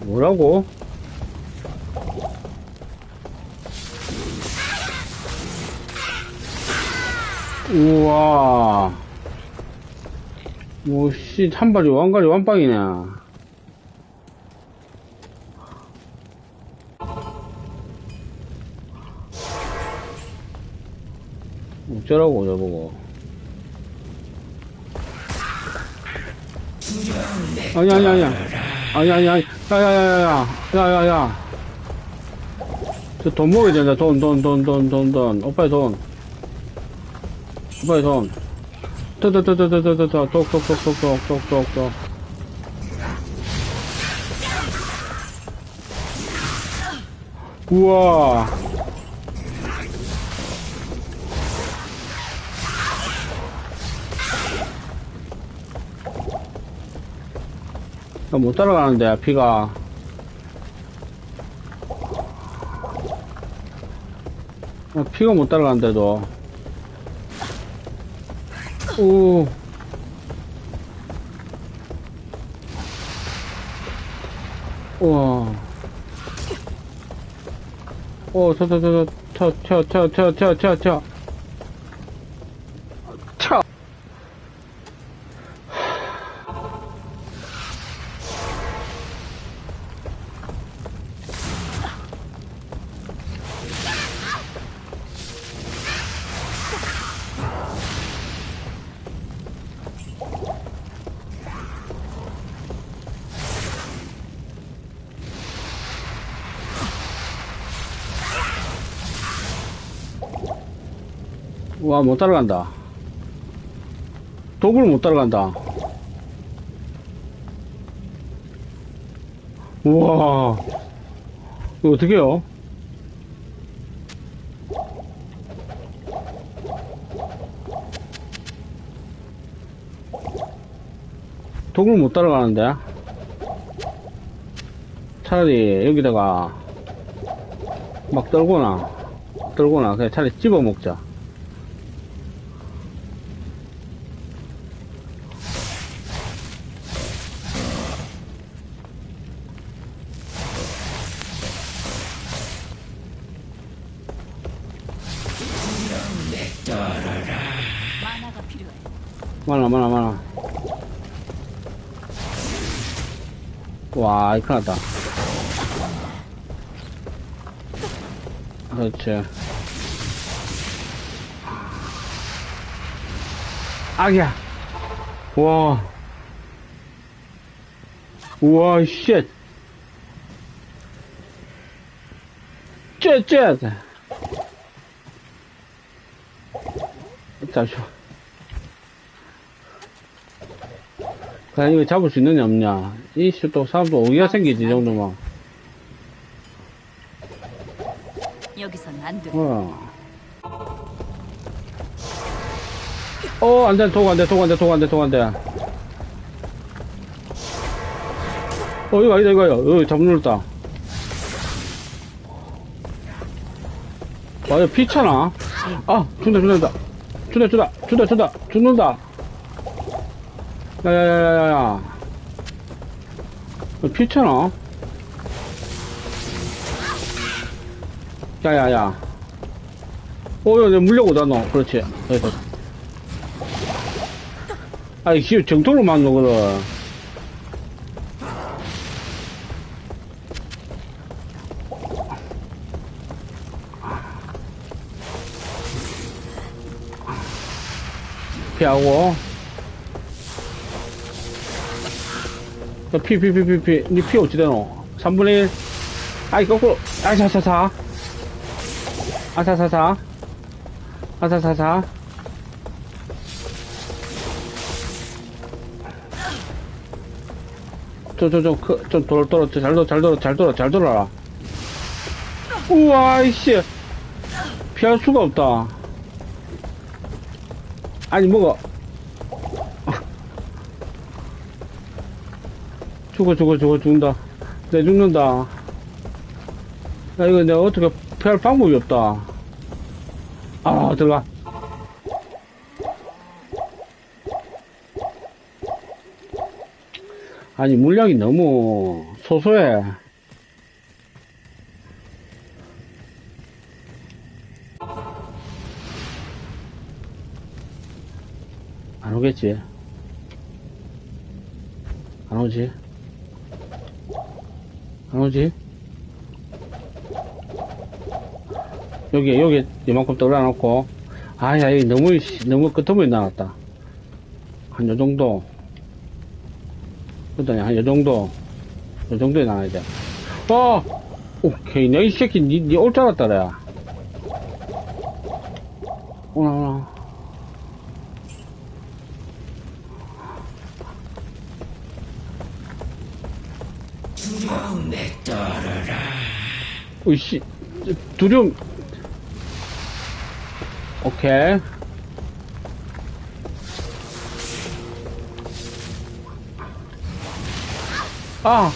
뭐라고? 우와. 뭐, 씨, 한 발이 왕가리 완빵이네. 어쩌라고, 저보고. 아니, 아니, 아니. 아니, 아니, 아니. 야, 야, 야, 야, 야. 야, 야, 야. 저돈 먹어야 된다. 돈, 돈, 돈, 돈, 돈, 돈. 오빠의 돈. 오빠의 돈. 더, 더, 더, 더, 더, 더, 더, 더. 똑, 똑, 똑, 똑, 똑, 똑, 똑, 똑. 우와. 나 못 따라가는데. 아, 피가 못 따라가는데도. 오. 우와. 오, 저, 저, 저, 저, 쳐, 쳐, 쳐, 쳐, 쳐, 쳐. 쳐. 와, 못 따라간다. 도구를 못 따라간다. 우와. 이거 어떡해요? 도구를 못 따라가는데? 차라리 여기다가 막 떨거나, 떨거나, 그냥 차라리 집어 먹자. 만화가 필요해. 많아, 많아, 많아. 와, 이거 났다. 그렇지. 아기야. 와. 우와, 쉣. 쉣, 쉣. 잠시만. 과연 이거 잡을 수 있느냐 없냐 또 사람도 오기가 생기지 이 정도면 여기선 안 돼. 어. 어, 안 돼, 도구 안 돼, 도구 안 돼, 도구 안 돼, 도구 안 돼. 어, 이거 아니다. 어, 눌렀다. 와, 이거 피차나? 아, 준다, 준다, 준다, 준다, 준다, 준다, 죽는다. 야, 야, 야, 야, 야, 야. 이거 피차나? 야, 야, 야. 어, 야, 내 물려고, 너. 그렇지. 여기다. 아이, 씨, 정통으로 맞는 거거든. 피하고. 너 피, 피, 피, 피, 피. 니피 어찌 되노? 3분의 1. 아이, 거꾸로. 아사사사. 아사사사. 아사사사. 저, 저, 저, 그, 좀 돌, 돌아, 잘 돌아, 잘 돌아, 잘 돌아, 잘 돌아라. 우와, 이씨. 피할 수가 없다. 아니, 뭐가. 죽어, 죽어, 죽어, 죽는다. 내 죽는다. 나 이거 내가 어떻게 피할 방법이 없다. 아, 들어가. 아니, 물량이 너무 소소해. 안 오겠지? 안 오지? 안 오지? 여기, 여기, 이만큼 떨어놓고. 아야, 이 너무, 씨, 너무 끄트머리 나왔다. 한 요 정도. 그다니 한요 정도. 요 정도에 나와야 돼. 어! 오케이. 내이 새끼, 니, 니올줄 알았다, 그래. 오나, 오나. 두려움에 떨어라. 으이씨. 두려움. 오케이. 아!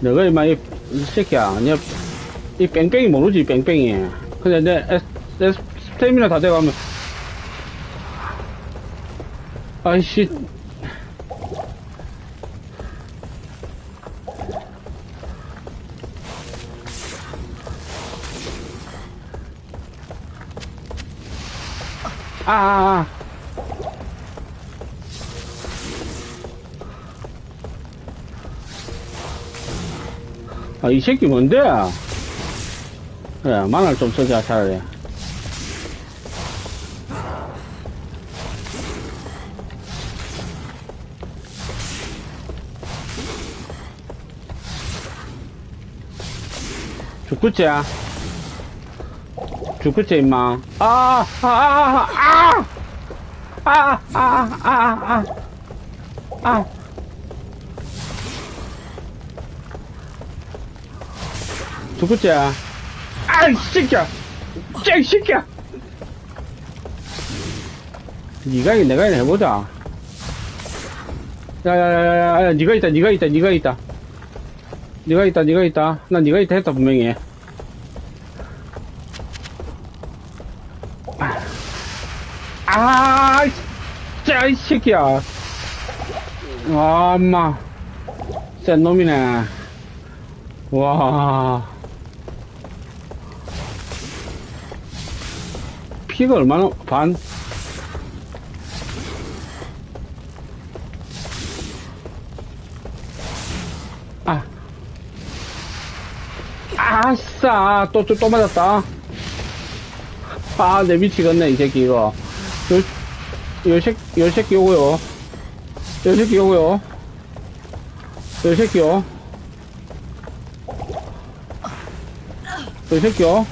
내가 이마 이, 이 새끼야, 내, 이 뺑뺑이 모르지, 뺑뺑이. 근데 내 스태미나 다 돼가면, 아이씨. 아, 아, 아. 아, 이 새끼 뭔데? 그래, 마늘 좀 쓰자, 차라리. 죽겠지? 죽겠지, 임마. 아, 아, 아, 아, 아! 아, 아, 아, 아, 아, 아. 죽겠지? 아이, 새끼야! 쟤, 새끼야! 니가 이 내가 이 해보자. 야야야야야, 니가 있다, 니가 있다, 니가 있다. 니가 있다, 니가 있다. 난 니가 있다 했다, 분명히. 아, 진짜, 이 새끼야. 와, 엄마. 센 놈이네. 와. 피가 얼마나, 반? 아. 아싸! 또, 또, 또 맞았다. 아, 내 미치겠네, 이 새끼, 이거. 요, 요 새끼, 요 새끼 요거요. 요 새끼 요거요. 요 새끼요. 요 새끼요. 요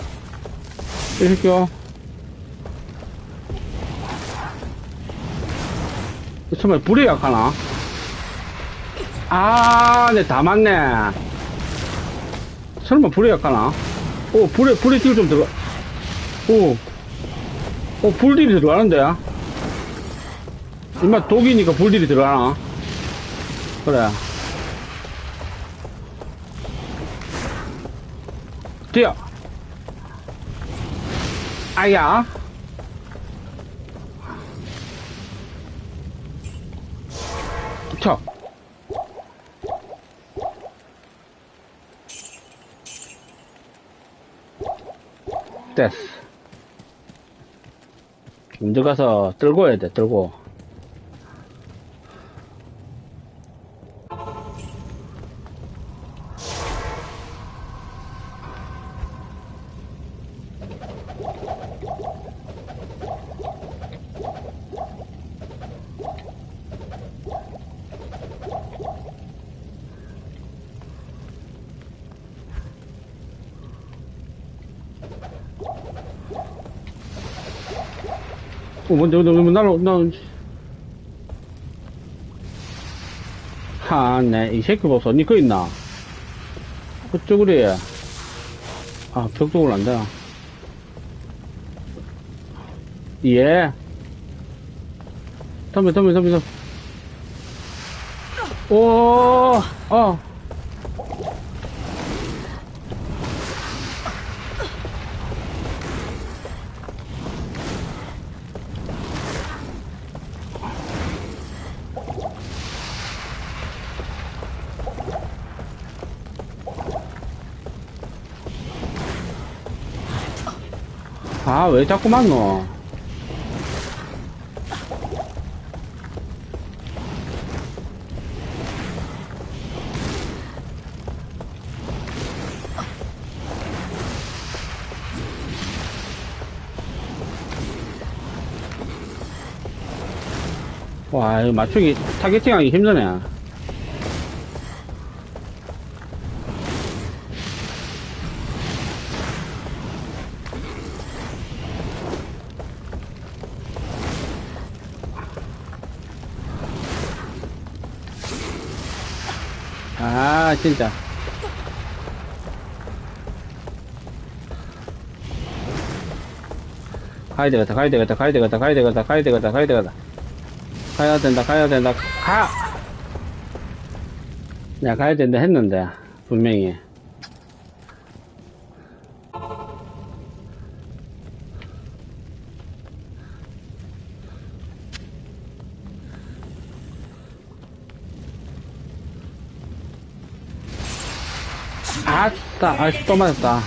새끼요. 정말 불이 약하나? 아, 네, 다 맞네. 설마 불이 약하나? 오, 불에, 불에 딜좀 들어가. 오, 오, 불딜이 들어가는데? 임마, 독이니까 불딜이 들어가나? 그래. 뛰어! 아야! 됐어. 먼저 가서 들고 해야 돼, 들고. 어, 먼저, 먼저, 먼저, 날아, 나, 하, 네, 이 새끼 보소. 니거 있나? 그쪽으로 해. 아, 벽 쪽으로 안 돼. 예. 덤벼, 덤벼, 덤벼, 덤벼. 오, 어. 아, 왜 자꾸 맞노? 와, 이거 맞추기, 타겟팅 하기 힘드네. 아, 진짜. 가야 되겠다, 가야 되겠다, 가야 되겠다, 가야 되겠다, 가야 되겠다, 가야 되겠다. 가야 된다, 가야 된다, 가! 야, 가야 된다 했는데, 분명히. 아따, 아, 또 맞았다.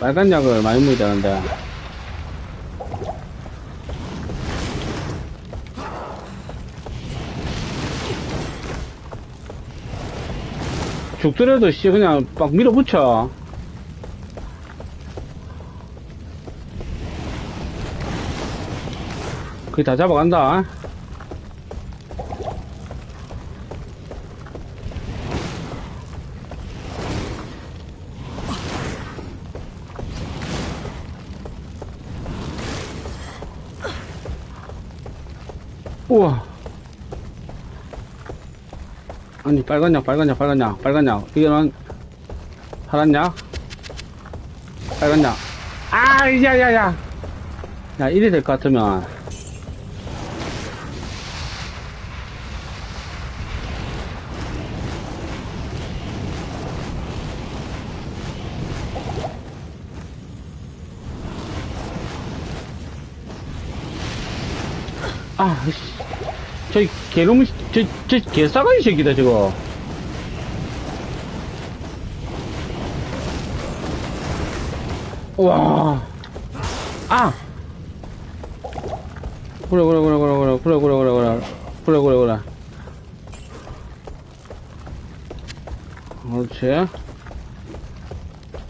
빨간 약을 많이 먹어야 되는데. 죽더라도 씨 그냥 막 밀어붙여. 거의 다 잡아간다. 우와. 아니, 빨간 약, 빨간 약, 빨간 약, 빨간 약. 이거는, 파란 약? 빨간 약. 아, 야, 야, 야. 야, 이래 될 것 같으면. 아, 씨. 저 개놈, 저, 저 개싸가지 새끼다, 저거. 와. 아! 그래, 그래, 그래, 그래, 그래, 그래, 그래, 그래, 그래. 그래, 그래, 그래. 그렇지.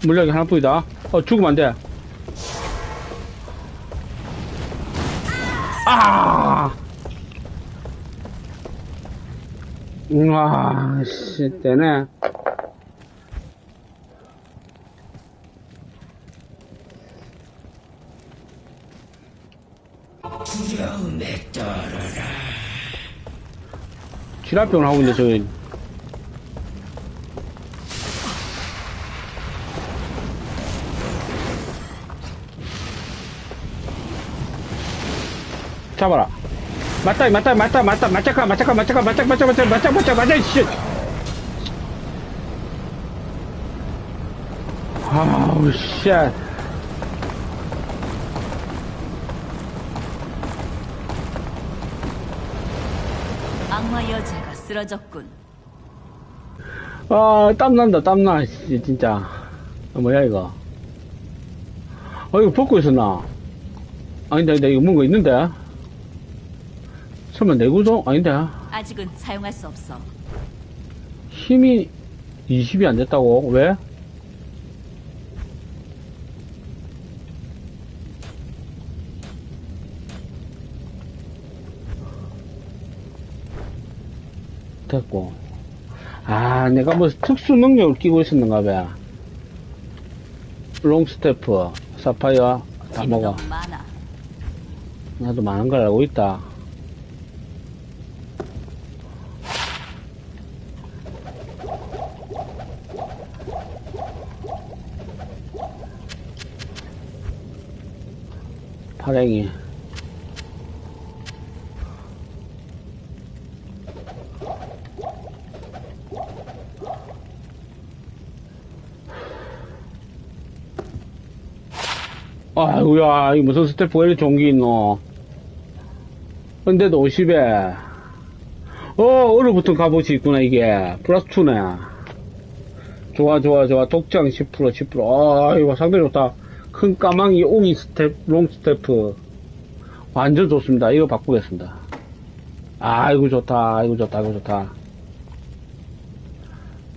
물약이 하나뿐이다. 어, 죽으면 안 돼. 아! 우와, 씨, 되네. 지랄병을 하고 있는데, 저기. 잡아라. 맞다, 맞다, 맞다, 맞다, 맞자까, 맞자까, 맞자까, 맞자, 맞자, 맞자, 맞자, 맞자, 맞자, 씨. 아우, 씨. 악마 여자가 쓰러졌군. 아, 땀난다, 땀나, 씨, 진짜. 아, 뭐야, 이거. 어, 이거 벗고 있었나? 아닌데, 아닌데, 이거 뭔가 있는데? 설마 내구도? 아닌데. 아직은 사용할 수 없어. 힘이 20이 안 됐다고? 왜? 됐고. 아, 내가 뭐 특수 능력을 끼고 있었는가 봐. 롱스테프, 사파이어, 다 먹어. 나도 많은 걸 알고 있다. 파랭이. 아이고야, 이 무슨 staff가 이렇게 좋은 게 있노. 근데도 50에. 어, 얼어붙은 갑옷이 있구나, 이게. 플러스 2네. 좋아, 좋아, 좋아. 독장 10%, 10%. 아, 이거 상당히 좋다. 큰 까망이 옹이 staff, long staff. 완전 좋습니다. 이거 바꾸겠습니다. 아, 이거 좋다. 이거 좋다. 이거 좋다.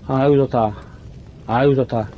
아, 이거 좋다. 아, 이거 좋다.